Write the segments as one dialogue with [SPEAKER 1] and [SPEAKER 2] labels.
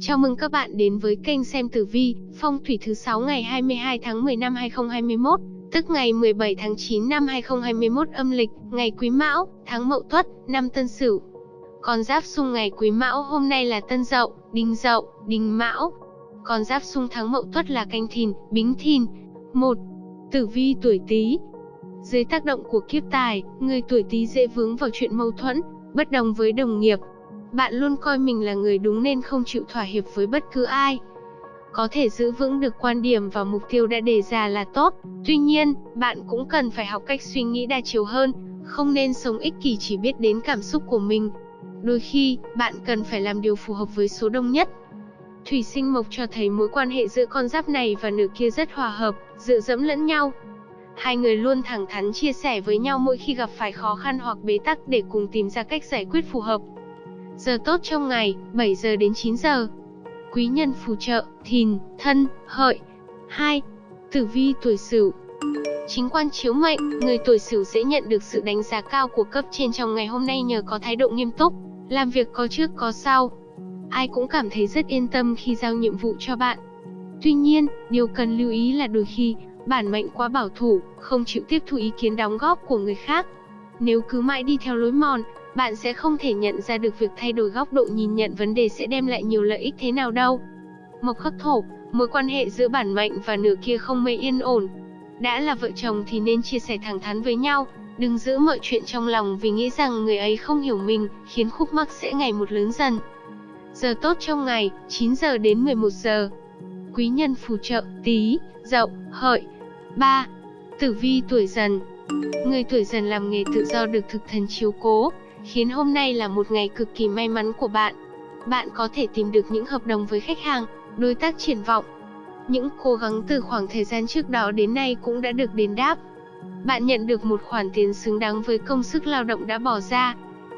[SPEAKER 1] Chào mừng các bạn đến với kênh xem tử vi, phong thủy thứ 6 ngày 22 tháng 10 năm 2021, tức ngày 17 tháng 9 năm 2021 âm lịch, ngày Quý Mão, tháng Mậu Tuất, năm Tân Sửu. Con giáp xung ngày Quý Mão hôm nay là Tân Dậu, Đinh Dậu, Đinh Mão. Con giáp xung tháng Mậu Tuất là Canh Thìn, Bính Thìn. 1. Tử vi tuổi Tý. Dưới tác động của kiếp tài, người tuổi Tý dễ vướng vào chuyện mâu thuẫn, bất đồng với đồng nghiệp, bạn luôn coi mình là người đúng nên không chịu thỏa hiệp với bất cứ ai. Có thể giữ vững được quan điểm và mục tiêu đã đề ra là tốt, tuy nhiên, bạn cũng cần phải học cách suy nghĩ đa chiều hơn, không nên sống ích kỷ chỉ biết đến cảm xúc của mình. Đôi khi, bạn cần phải làm điều phù hợp với số đông nhất. Thủy sinh mộc cho thấy mối quan hệ giữa con giáp này và nửa kia rất hòa hợp, dựa dẫm lẫn nhau. Hai người luôn thẳng thắn chia sẻ với nhau mỗi khi gặp phải khó khăn hoặc bế tắc để cùng tìm ra cách giải quyết phù hợp. Giờ tốt trong ngày, 7 giờ đến 9 giờ. Quý nhân phù trợ, thìn, thân, hợi. 2. Tử vi tuổi sửu Chính quan chiếu mệnh, người tuổi sửu sẽ nhận được sự đánh giá cao của cấp trên trong ngày hôm nay nhờ có thái độ nghiêm túc, làm việc có trước có sau. Ai cũng cảm thấy rất yên tâm khi giao nhiệm vụ cho bạn. Tuy nhiên, điều cần lưu ý là đôi khi, bản mệnh quá bảo thủ, không chịu tiếp thu ý kiến đóng góp của người khác. Nếu cứ mãi đi theo lối mòn, bạn sẽ không thể nhận ra được việc thay đổi góc độ nhìn nhận vấn đề sẽ đem lại nhiều lợi ích thế nào đâu. Mộc khắc thổ, mối quan hệ giữa bản mệnh và nửa kia không mấy yên ổn. Đã là vợ chồng thì nên chia sẻ thẳng thắn với nhau, đừng giữ mọi chuyện trong lòng vì nghĩ rằng người ấy không hiểu mình, khiến khúc mắc sẽ ngày một lớn dần. Giờ tốt trong ngày, 9 giờ đến 11 giờ. Quý nhân phù trợ, tí, dậu, hợi. 3. Tử vi tuổi dần Người tuổi dần làm nghề tự do được thực thần chiếu cố, khiến hôm nay là một ngày cực kỳ may mắn của bạn. Bạn có thể tìm được những hợp đồng với khách hàng, đối tác triển vọng. Những cố gắng từ khoảng thời gian trước đó đến nay cũng đã được đền đáp. Bạn nhận được một khoản tiền xứng đáng với công sức lao động đã bỏ ra.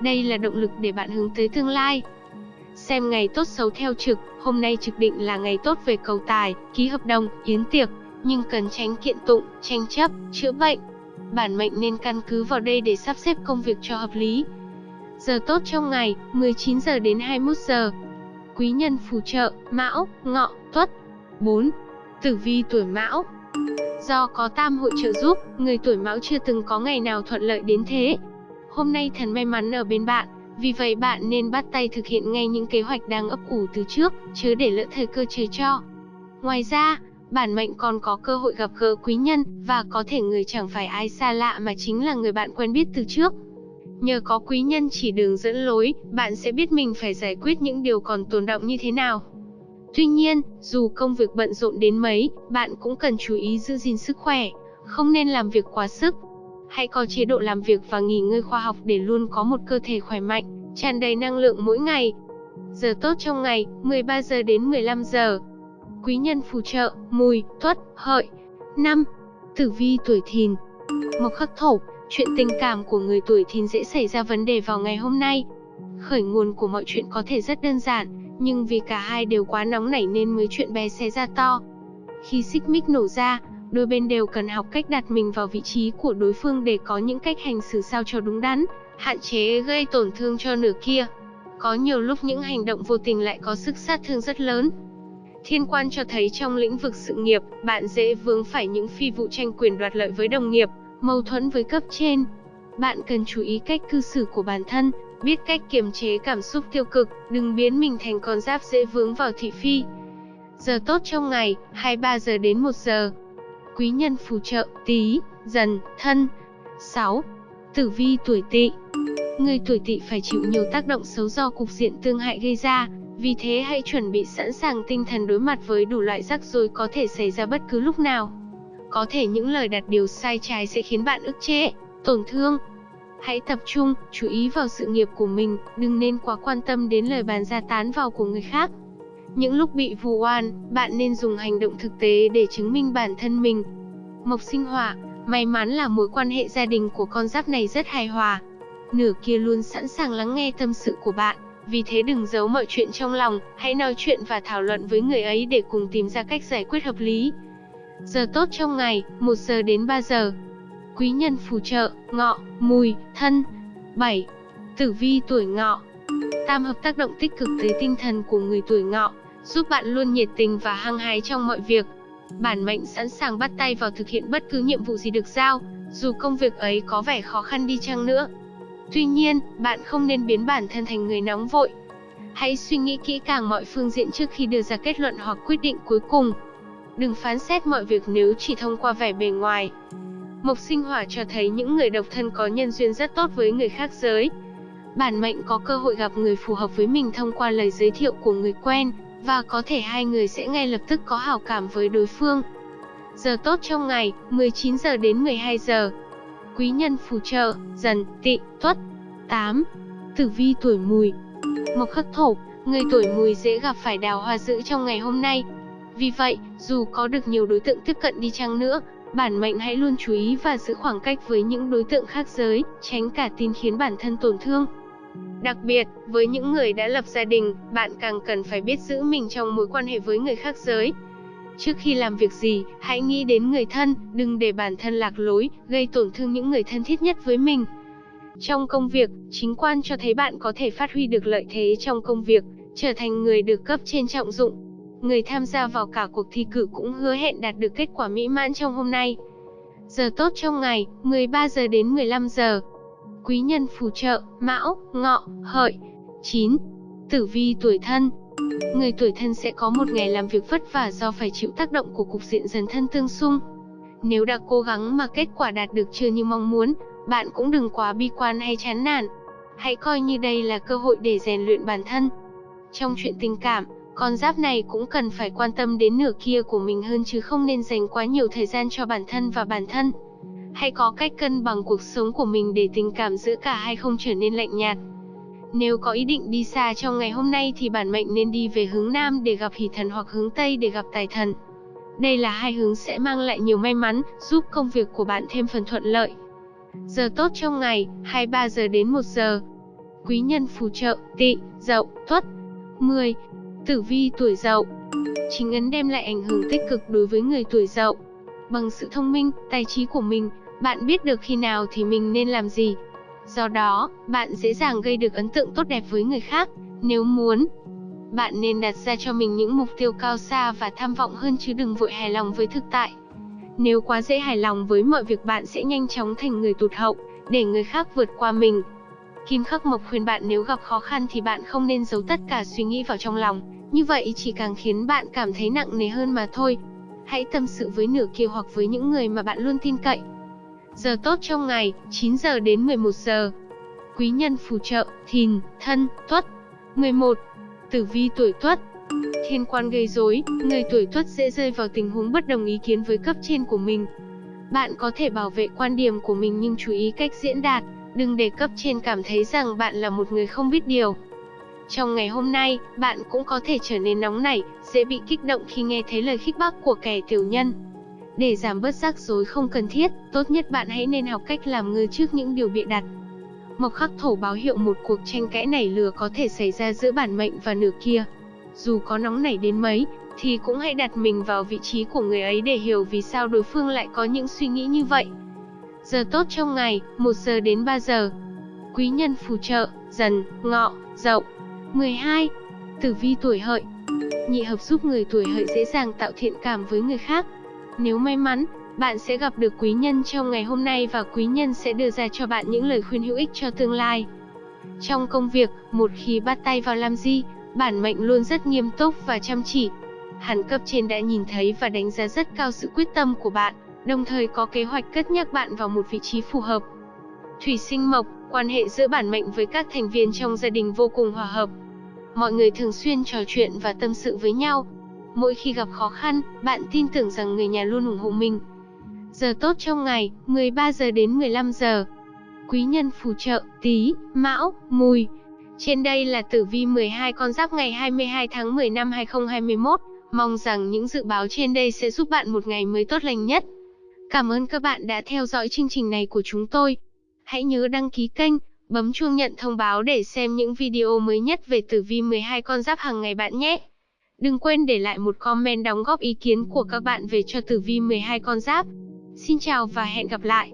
[SPEAKER 1] Đây là động lực để bạn hướng tới tương lai. Xem ngày tốt xấu theo trực, hôm nay trực định là ngày tốt về cầu tài, ký hợp đồng, yến tiệc, nhưng cần tránh kiện tụng, tranh chấp, chữa bệnh. Bản mệnh nên căn cứ vào đây để sắp xếp công việc cho hợp lý. Giờ tốt trong ngày, 19 giờ đến 21 giờ. Quý nhân phù trợ, Mão, Ngọ, Tuất. 4. Tử vi tuổi Mão. Do có tam hội trợ giúp, người tuổi Mão chưa từng có ngày nào thuận lợi đến thế. Hôm nay thần may mắn ở bên bạn, vì vậy bạn nên bắt tay thực hiện ngay những kế hoạch đang ấp ủ từ trước, chứ để lỡ thời cơ trời cho. Ngoài ra, bản mệnh còn có cơ hội gặp gỡ quý nhân, và có thể người chẳng phải ai xa lạ mà chính là người bạn quen biết từ trước. Nhờ có quý nhân chỉ đường dẫn lối, bạn sẽ biết mình phải giải quyết những điều còn tồn động như thế nào. Tuy nhiên, dù công việc bận rộn đến mấy, bạn cũng cần chú ý giữ gìn sức khỏe, không nên làm việc quá sức. Hãy có chế độ làm việc và nghỉ ngơi khoa học để luôn có một cơ thể khỏe mạnh, tràn đầy năng lượng mỗi ngày. Giờ tốt trong ngày, 13 giờ đến 15 giờ. Quý nhân phù trợ, mùi, tuất, hợi. 5. Tử vi tuổi thìn Mộc khắc thổ, Chuyện tình cảm của người tuổi thìn dễ xảy ra vấn đề vào ngày hôm nay. Khởi nguồn của mọi chuyện có thể rất đơn giản, nhưng vì cả hai đều quá nóng nảy nên mới chuyện bé xé ra to. Khi xích mích nổ ra, đôi bên đều cần học cách đặt mình vào vị trí của đối phương để có những cách hành xử sao cho đúng đắn, hạn chế gây tổn thương cho nửa kia. Có nhiều lúc những hành động vô tình lại có sức sát thương rất lớn. Thiên quan cho thấy trong lĩnh vực sự nghiệp, bạn dễ vướng phải những phi vụ tranh quyền đoạt lợi với đồng nghiệp, mâu thuẫn với cấp trên. Bạn cần chú ý cách cư xử của bản thân, biết cách kiềm chế cảm xúc tiêu cực, đừng biến mình thành con giáp dễ vướng vào thị phi. Giờ tốt trong ngày, 23 giờ đến 1 giờ. Quý nhân phù trợ, tí, dần, thân. 6. Tử vi tuổi tỵ Người tuổi tỵ phải chịu nhiều tác động xấu do cục diện tương hại gây ra, vì thế hãy chuẩn bị sẵn sàng tinh thần đối mặt với đủ loại rắc rối có thể xảy ra bất cứ lúc nào. Có thể những lời đặt điều sai trái sẽ khiến bạn ức chế, tổn thương. Hãy tập trung, chú ý vào sự nghiệp của mình, đừng nên quá quan tâm đến lời bàn ra tán vào của người khác. Những lúc bị vu oan, bạn nên dùng hành động thực tế để chứng minh bản thân mình. Mộc sinh hỏa, may mắn là mối quan hệ gia đình của con giáp này rất hài hòa. Nửa kia luôn sẵn sàng lắng nghe tâm sự của bạn, vì thế đừng giấu mọi chuyện trong lòng, hãy nói chuyện và thảo luận với người ấy để cùng tìm ra cách giải quyết hợp lý. Giờ tốt trong ngày, 1 giờ đến 3 giờ. Quý nhân phù trợ, ngọ, mùi, thân. 7. Tử vi tuổi ngọ Tam hợp tác động tích cực tới tinh thần của người tuổi ngọ, giúp bạn luôn nhiệt tình và hăng hái trong mọi việc. Bản mệnh sẵn sàng bắt tay vào thực hiện bất cứ nhiệm vụ gì được giao, dù công việc ấy có vẻ khó khăn đi chăng nữa. Tuy nhiên, bạn không nên biến bản thân thành người nóng vội. Hãy suy nghĩ kỹ càng mọi phương diện trước khi đưa ra kết luận hoặc quyết định cuối cùng. Đừng phán xét mọi việc nếu chỉ thông qua vẻ bề ngoài. Mộc sinh hỏa cho thấy những người độc thân có nhân duyên rất tốt với người khác giới. Bản mệnh có cơ hội gặp người phù hợp với mình thông qua lời giới thiệu của người quen, và có thể hai người sẽ ngay lập tức có hảo cảm với đối phương. Giờ tốt trong ngày, 19 giờ đến 12 giờ. Quý nhân phù trợ, dần, tị, tuất. 8. Tử vi tuổi mùi Mộc khắc thổ, người tuổi mùi dễ gặp phải đào hoa dữ trong ngày hôm nay. Vì vậy, dù có được nhiều đối tượng tiếp cận đi chăng nữa, bản mệnh hãy luôn chú ý và giữ khoảng cách với những đối tượng khác giới, tránh cả tin khiến bản thân tổn thương. Đặc biệt, với những người đã lập gia đình, bạn càng cần phải biết giữ mình trong mối quan hệ với người khác giới. Trước khi làm việc gì, hãy nghĩ đến người thân, đừng để bản thân lạc lối, gây tổn thương những người thân thiết nhất với mình. Trong công việc, chính quan cho thấy bạn có thể phát huy được lợi thế trong công việc, trở thành người được cấp trên trọng dụng. Người tham gia vào cả cuộc thi cử cũng hứa hẹn đạt được kết quả mỹ mãn trong hôm nay. Giờ tốt trong ngày, 13 giờ đến 15 giờ quý nhân phù trợ, mão, ngọ, hợi. 9. Tử vi tuổi thân Người tuổi thân sẽ có một ngày làm việc vất vả do phải chịu tác động của cục diện dần thân tương xung. Nếu đã cố gắng mà kết quả đạt được chưa như mong muốn, bạn cũng đừng quá bi quan hay chán nản. Hãy coi như đây là cơ hội để rèn luyện bản thân. Trong chuyện tình cảm, con giáp này cũng cần phải quan tâm đến nửa kia của mình hơn chứ không nên dành quá nhiều thời gian cho bản thân và bản thân Hãy có cách cân bằng cuộc sống của mình để tình cảm giữa cả hai không trở nên lạnh nhạt. Nếu có ý định đi xa trong ngày hôm nay thì bản mệnh nên đi về hướng Nam để gặp hỷ thần hoặc hướng Tây để gặp tài thần. Đây là hai hướng sẽ mang lại nhiều may mắn, giúp công việc của bạn thêm phần thuận lợi. Giờ tốt trong ngày, 23 giờ đến 1 giờ. Quý nhân phù trợ, tị, dậu, tuất. 10. Tử vi tuổi dậu Chính ấn đem lại ảnh hưởng tích cực đối với người tuổi dậu. Bằng sự thông minh, tài trí của mình, bạn biết được khi nào thì mình nên làm gì. Do đó, bạn dễ dàng gây được ấn tượng tốt đẹp với người khác. Nếu muốn, bạn nên đặt ra cho mình những mục tiêu cao xa và tham vọng hơn chứ đừng vội hài lòng với thực tại. Nếu quá dễ hài lòng với mọi việc bạn sẽ nhanh chóng thành người tụt hậu, để người khác vượt qua mình. Kim Khắc Mộc khuyên bạn nếu gặp khó khăn thì bạn không nên giấu tất cả suy nghĩ vào trong lòng, như vậy chỉ càng khiến bạn cảm thấy nặng nề hơn mà thôi. Hãy tâm sự với nửa kia hoặc với những người mà bạn luôn tin cậy. Giờ tốt trong ngày, 9 giờ đến 11 giờ. Quý nhân phù trợ, thìn, thân, tuất. 11. Tử vi tuổi tuất Thiên quan gây rối, người tuổi tuất dễ rơi vào tình huống bất đồng ý kiến với cấp trên của mình. Bạn có thể bảo vệ quan điểm của mình nhưng chú ý cách diễn đạt, đừng để cấp trên cảm thấy rằng bạn là một người không biết điều. Trong ngày hôm nay, bạn cũng có thể trở nên nóng nảy, dễ bị kích động khi nghe thấy lời khích bác của kẻ tiểu nhân. Để giảm bớt rắc rối không cần thiết, tốt nhất bạn hãy nên học cách làm ngơ trước những điều bịa đặt. Mộc khắc thổ báo hiệu một cuộc tranh cãi nảy lửa có thể xảy ra giữa bản mệnh và nửa kia. Dù có nóng nảy đến mấy, thì cũng hãy đặt mình vào vị trí của người ấy để hiểu vì sao đối phương lại có những suy nghĩ như vậy. Giờ tốt trong ngày, 1 giờ đến 3 giờ. Quý nhân phù trợ, dần, ngọ, dậu. 12. Tử vi tuổi hợi Nhị hợp giúp người tuổi hợi dễ dàng tạo thiện cảm với người khác. Nếu may mắn, bạn sẽ gặp được quý nhân trong ngày hôm nay và quý nhân sẽ đưa ra cho bạn những lời khuyên hữu ích cho tương lai. Trong công việc, một khi bắt tay vào làm gì, bản mệnh luôn rất nghiêm túc và chăm chỉ. Hẳn cấp trên đã nhìn thấy và đánh giá rất cao sự quyết tâm của bạn, đồng thời có kế hoạch cất nhắc bạn vào một vị trí phù hợp. Thủy sinh mộc, quan hệ giữa bản mệnh với các thành viên trong gia đình vô cùng hòa hợp. Mọi người thường xuyên trò chuyện và tâm sự với nhau. Mỗi khi gặp khó khăn, bạn tin tưởng rằng người nhà luôn ủng hộ mình. Giờ tốt trong ngày, 13 giờ đến 15 giờ. Quý nhân phù trợ, tí, mão, mùi. Trên đây là tử vi 12 con giáp ngày 22 tháng 10 năm 2021. Mong rằng những dự báo trên đây sẽ giúp bạn một ngày mới tốt lành nhất. Cảm ơn các bạn đã theo dõi chương trình này của chúng tôi. Hãy nhớ đăng ký kênh, bấm chuông nhận thông báo để xem những video mới nhất về tử vi 12 con giáp hàng ngày bạn nhé. Đừng quên để lại một comment đóng góp ý kiến của các bạn về cho tử vi 12 con giáp. Xin chào và hẹn gặp lại.